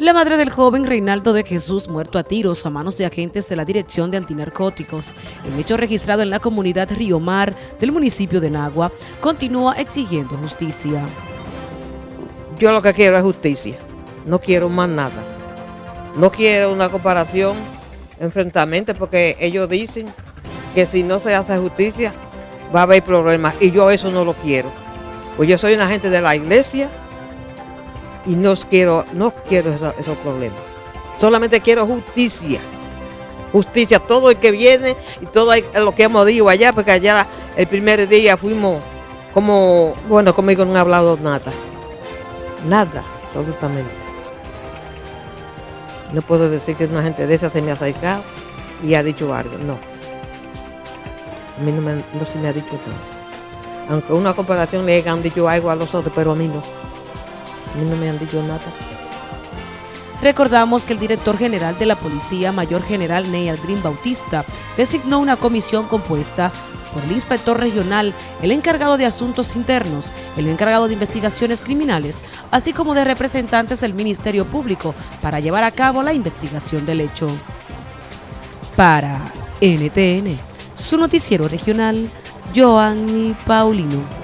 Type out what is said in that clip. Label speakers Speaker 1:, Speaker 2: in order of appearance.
Speaker 1: La madre del joven Reinaldo de Jesús, muerto a tiros a manos de agentes de la Dirección de Antinarcóticos, el hecho registrado en la comunidad Río Mar del municipio de Nagua, continúa exigiendo justicia.
Speaker 2: Yo lo que quiero es justicia, no quiero más nada. No quiero una comparación, enfrentamiento, porque ellos dicen que si no se hace justicia va a haber problemas y yo eso no lo quiero. Pues yo soy una agente de la iglesia y no quiero, no quiero esos, problemas. Solamente quiero justicia. Justicia, todo el que viene y todo lo que hemos dicho allá, porque allá el primer día fuimos como, bueno, conmigo no ha hablado nada. Nada, absolutamente. No puedo decir que una gente de esa se me ha acercado y ha dicho algo, no. A mí no, me, no se me ha dicho nada. Aunque una comparación le han dicho algo a los otros, pero a mí no. No me han dicho nada.
Speaker 1: Recordamos que el director general de la Policía, Mayor General Ney Green Bautista, designó una comisión compuesta por el inspector regional, el encargado de asuntos internos, el encargado de investigaciones criminales, así como de representantes del Ministerio Público para llevar a cabo la investigación del hecho. Para NTN, su noticiero regional, Joanny Paulino.